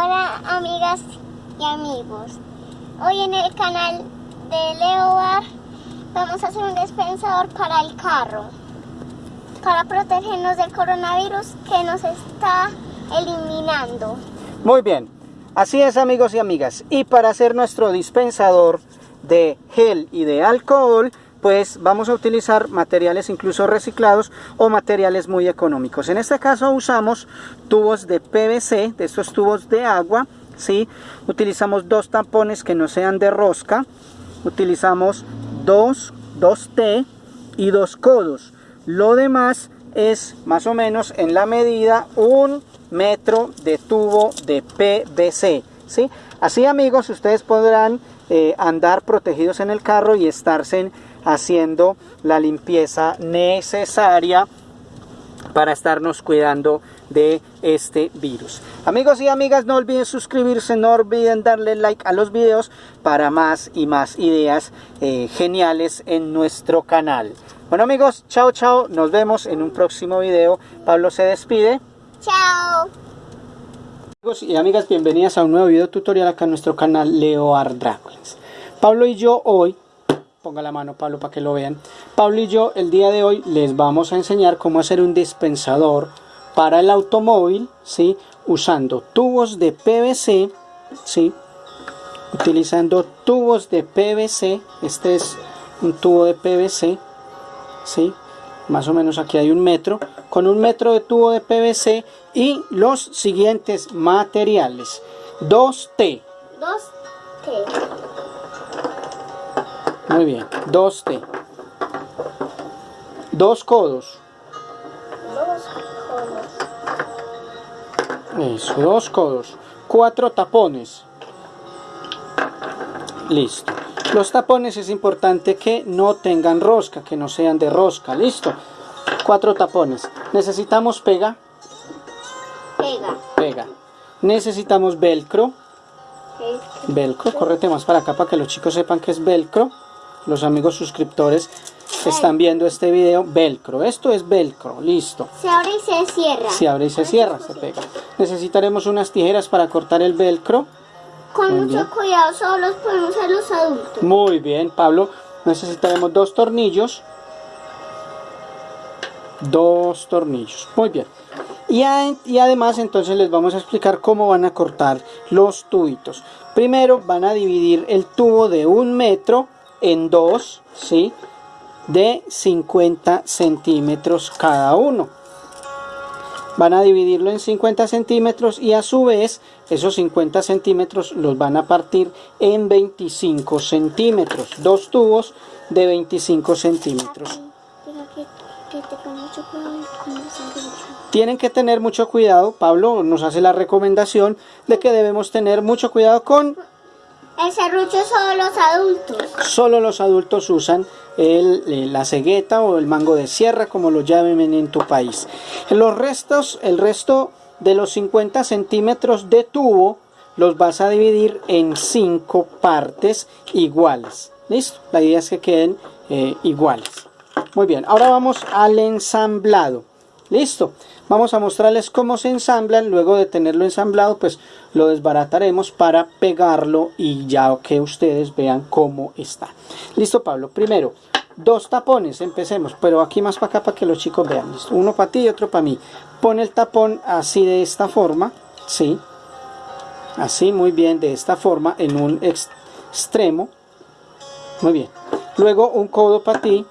Hola amigas y amigos. Hoy en el canal de Leobar vamos a hacer un dispensador para el carro. Para protegernos del coronavirus que nos está eliminando. Muy bien, así es amigos y amigas. Y para hacer nuestro dispensador de gel y de alcohol, pues vamos a utilizar materiales incluso reciclados o materiales muy económicos. En este caso usamos tubos de PVC, de estos tubos de agua, ¿sí? Utilizamos dos tampones que no sean de rosca, utilizamos dos, dos T y dos codos. Lo demás es más o menos en la medida un metro de tubo de PVC, ¿sí? Así amigos, ustedes podrán eh, andar protegidos en el carro y estarse haciendo la limpieza necesaria para estarnos cuidando de este virus. Amigos y amigas, no olviden suscribirse, no olviden darle like a los videos para más y más ideas eh, geniales en nuestro canal. Bueno amigos, chao chao, nos vemos en un próximo video. Pablo se despide. Chao. Amigos y amigas, bienvenidas a un nuevo video tutorial acá en nuestro canal Leo Art Pablo y yo hoy ponga la mano Pablo para que lo vean. Pablo y yo el día de hoy les vamos a enseñar cómo hacer un dispensador para el automóvil, ¿sí? Usando tubos de PVC, ¿sí? Utilizando tubos de PVC, este es un tubo de PVC, ¿sí? Más o menos aquí hay un metro, con un metro de tubo de PVC y los siguientes materiales. 2T. 2T. Muy bien. Dos T. Dos codos. Dos codos. Eso, dos codos. Cuatro tapones. Listo. Los tapones es importante que no tengan rosca, que no sean de rosca. Listo. Cuatro tapones. Necesitamos pega. Pega. Pega. Necesitamos velcro. Velcro. Correte más para acá para que los chicos sepan que es velcro los amigos suscriptores que están viendo este video, velcro. Esto es velcro, listo. Se abre y se cierra. Se abre y se cierra, se pega. Necesitaremos unas tijeras para cortar el velcro. Con mucho cuidado, solo los podemos usar los adultos. Muy bien, Pablo. Necesitaremos dos tornillos. Dos tornillos. Muy bien. Y, y, además entonces les vamos a explicar cómo van a cortar los tubitos. Primero van a dividir el tubo de un metro en dos, ¿sí? De 50 centímetros cada uno. Van a dividirlo en 50 centímetros y a su vez esos 50 centímetros los van a partir en 25 centímetros. Dos tubos de 25 centímetros. Tienen que tener mucho cuidado, Pablo nos hace la recomendación de que debemos tener mucho cuidado con el serrucho solo los adultos. Solo los adultos usan el, eh, la cegueta o el mango de sierra, como lo llamen en tu país. Los restos, el resto de los 50 centímetros de tubo los vas a dividir en 5 partes iguales. ¿Listo? La idea es que queden eh, iguales. Muy bien, ahora vamos al ensamblado. Listo. Vamos a mostrarles cómo se ensamblan. Luego de tenerlo ensamblado, pues lo desbarataremos para pegarlo y ya que ustedes vean cómo está. Listo, Pablo. Primero, dos tapones. Empecemos, pero aquí más para acá para que los chicos vean. Uno para ti y otro para mí. Pon el tapón así de esta forma. Sí. Así, muy bien, de esta forma, en un extremo. Muy bien. Luego un codo para ti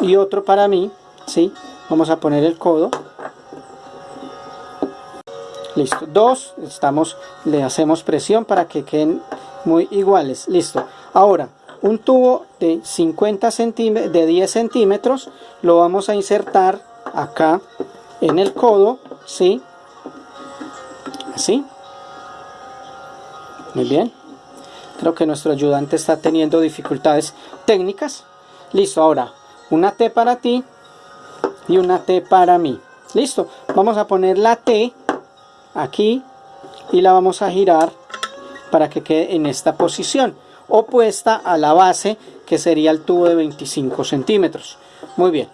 y otro para mí. Sí vamos a poner el codo. Listo. Dos. Estamos le hacemos presión para que queden muy iguales. Listo. Ahora un tubo de 50 centímetros de 10 centímetros lo vamos a insertar acá en el codo sí así muy bien. Creo que nuestro ayudante está teniendo dificultades técnicas. Listo. Ahora una T para ti y una T para mí. Listo, vamos a poner la T aquí y la vamos a girar para que quede en esta posición opuesta a la base que sería el tubo de 25 centímetros. Muy bien.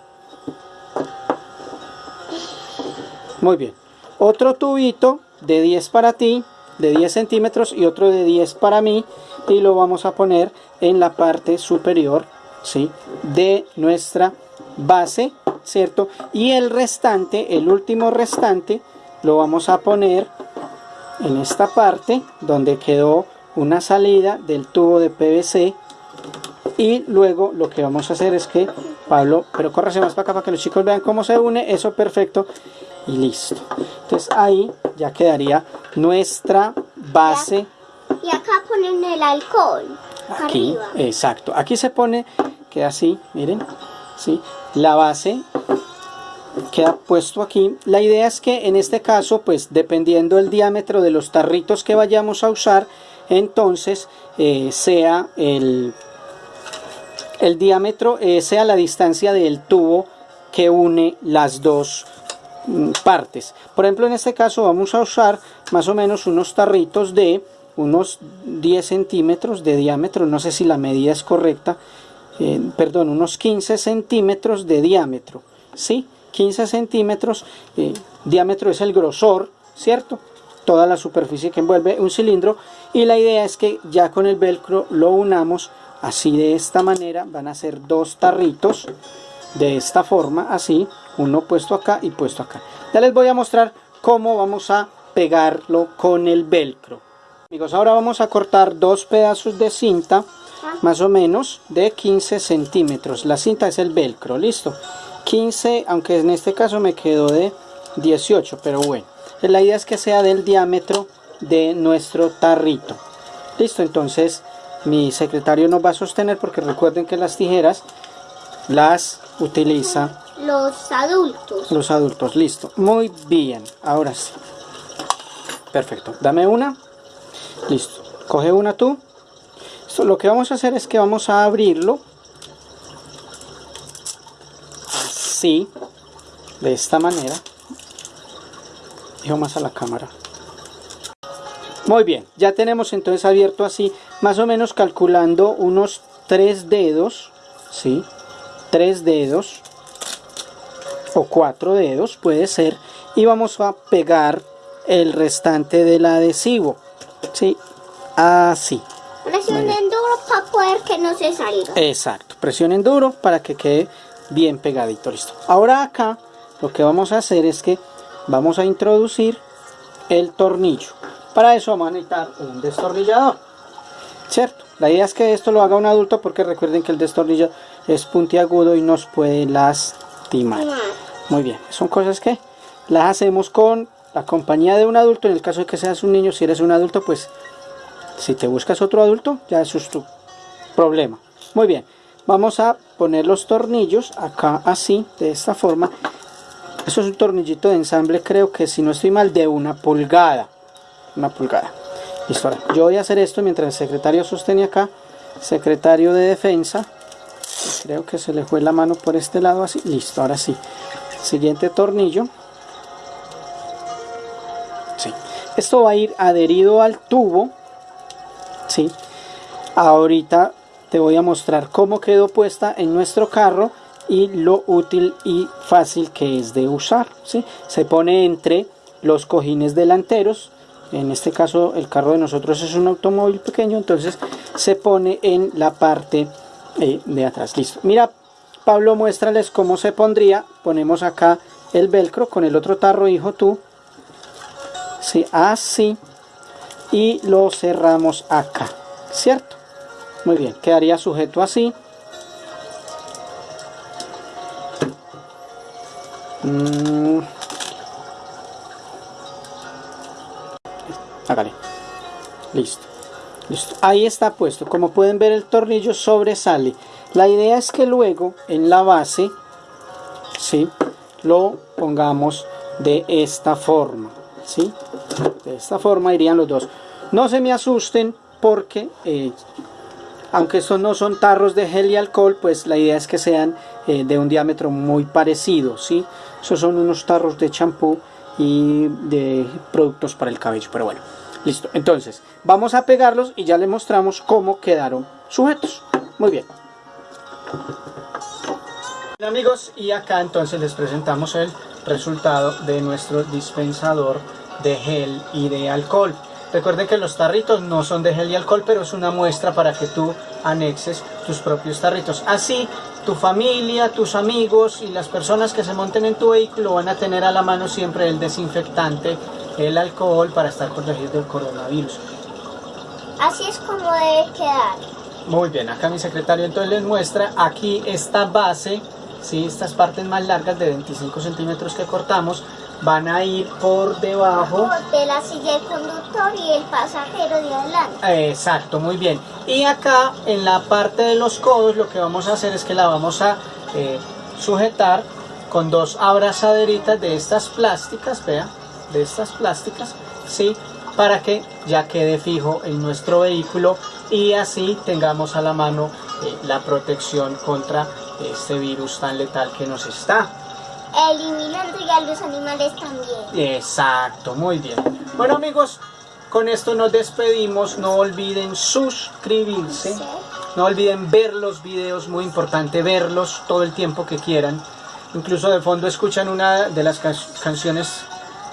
Muy bien. Otro tubito de 10 para ti, de 10 centímetros y otro de 10 para mí y lo vamos a poner en la parte superior ¿sí? de nuestra base, ¿cierto? Y el restante, el último restante, lo vamos a poner en esta parte donde quedó una salida del tubo de PVC y luego lo que vamos a hacer es que Pablo, pero córrase más para acá para que los chicos vean cómo se une, eso perfecto y listo. Entonces ahí ya quedaría nuestra base. Y acá ponen el alcohol. Aquí, exacto. Aquí se pone, queda así, miren, ¿sí? la base queda puesto aquí. La idea es que en este caso, pues dependiendo del diámetro de los tarritos que vayamos a usar, entonces eh, sea el, el diámetro, eh, sea la distancia del tubo que une las dos mm, partes. Por ejemplo, en este caso vamos a usar más o menos unos tarritos de unos 10 centímetros de diámetro, no sé si la medida es correcta, eh, perdón, unos 15 centímetros de diámetro, ¿sí? 15 centímetros, diámetro es el grosor, ¿cierto? Toda la superficie que envuelve un cilindro y la idea es que ya con el velcro lo unamos así de esta manera van a ser dos tarritos de esta forma así uno puesto acá y puesto acá. Ya les voy a mostrar cómo vamos a pegarlo con el velcro. Amigos ahora vamos a cortar dos pedazos de cinta más o menos de 15 centímetros. La cinta es el velcro listo 15 aunque en este caso me quedó de 18 pero bueno la idea es que sea del diámetro de nuestro tarrito listo entonces mi secretario nos va a sostener porque recuerden que las tijeras las utiliza los adultos. Los adultos, listo. Muy bien, ahora sí. Perfecto, dame una. Listo, coge una tú. Lo que vamos a hacer es que vamos a abrirlo. Así, de esta manera. Dejo más a la cámara. Muy bien, ya tenemos entonces abierto así, más o menos calculando unos tres dedos, ¿sí? Tres dedos o cuatro dedos puede ser y vamos a pegar el restante del adhesivo, ¿sí? Así. Presionen duro para poder que no se salga. Exacto, presionen duro para que quede bien pegadito, listo. Ahora acá lo que vamos a hacer es que vamos a introducir el tornillo. Para eso vamos a necesitar un destornillador. ¿Cierto? La idea es que esto lo haga un adulto porque recuerden que el destornillador es puntiagudo y nos puede lastimar. Muy bien, son cosas que las hacemos con la compañía de un adulto. En el caso de que seas un niño, si eres un adulto, pues si te buscas otro adulto, ya eso es tu problema. Muy bien, vamos a poner los tornillos acá así, de esta forma. Eso es un tornillito de ensamble, creo que si no estoy mal, de una pulgada una pulgada. Listo, ahora yo voy a hacer esto mientras el secretario sostiene acá, secretario de defensa, creo que se le fue la mano por este lado así, listo, ahora sí. Siguiente tornillo. Sí. Esto va a ir adherido al tubo, sí. Ahorita te voy a mostrar cómo quedó puesta en nuestro carro y lo útil y fácil que es de usar, ¿sí? Se pone entre los cojines delanteros en este caso el carro de nosotros es un automóvil pequeño entonces se pone en la parte eh, de atrás listo. Mira Pablo muéstrales cómo se pondría. Ponemos acá el velcro con el otro tarro hijo tú. Sí, así. Y lo cerramos acá cierto muy bien quedaría sujeto así. Mm. listo. Ahí está puesto. Como pueden ver el tornillo sobresale. La idea es que luego en la base ¿sí? lo pongamos de esta forma ¿sí? de esta forma irían los dos. No se me asusten porque eh, aunque estos no son tarros de gel y alcohol pues la idea es que sean eh, de un diámetro muy parecido ¿sí? esos son unos tarros de champú y de productos para el cabello pero bueno listo entonces vamos a pegarlos y ya les mostramos cómo quedaron sujetos muy bien amigos y acá entonces les presentamos el resultado de nuestro dispensador de gel y de alcohol. Recuerden que los tarritos no son de gel y alcohol, pero es una muestra para que tú anexes tus propios tarritos. Así, tu familia, tus amigos y las personas que se monten en tu vehículo van a tener a la mano siempre el desinfectante, el alcohol para estar protegidos del coronavirus. Así es como debe quedar. Muy bien, acá mi secretario entonces les muestra aquí esta base, ¿sí? estas partes más largas de 25 centímetros que cortamos van a ir por debajo De la silla del conductor y el pasajero de adelante. Exacto, muy bien. Y acá en la parte de los codos lo que vamos a hacer es que la vamos a eh, sujetar con dos abrazaderitas de estas plásticas, vea, de estas plásticas, ¿sí? Para que ya quede fijo en nuestro vehículo y así tengamos a la mano eh, la protección contra este virus tan letal que nos está Eliminando ya los animales también. Exacto, muy bien. Bueno amigos, con esto nos despedimos. No olviden suscribirse. No olviden ver los videos, muy importante verlos todo el tiempo que quieran. Incluso de fondo escuchan una de las ca- canciones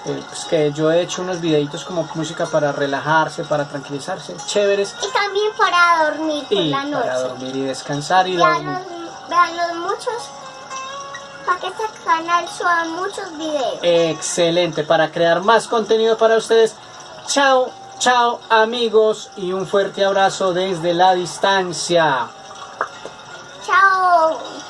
eh, pues, que yo he hecho unos videitos como música para relajarse, para tranquilizarse, chéveres. Y también para dormir por Y la noche. para dormir y descansar y dormir. Veanlos, veanlos muchos, para que este canal suba muchos videos. Excelente, para crear más contenido para ustedes. Chao, chao amigos y un fuerte abrazo desde la distancia. Chao.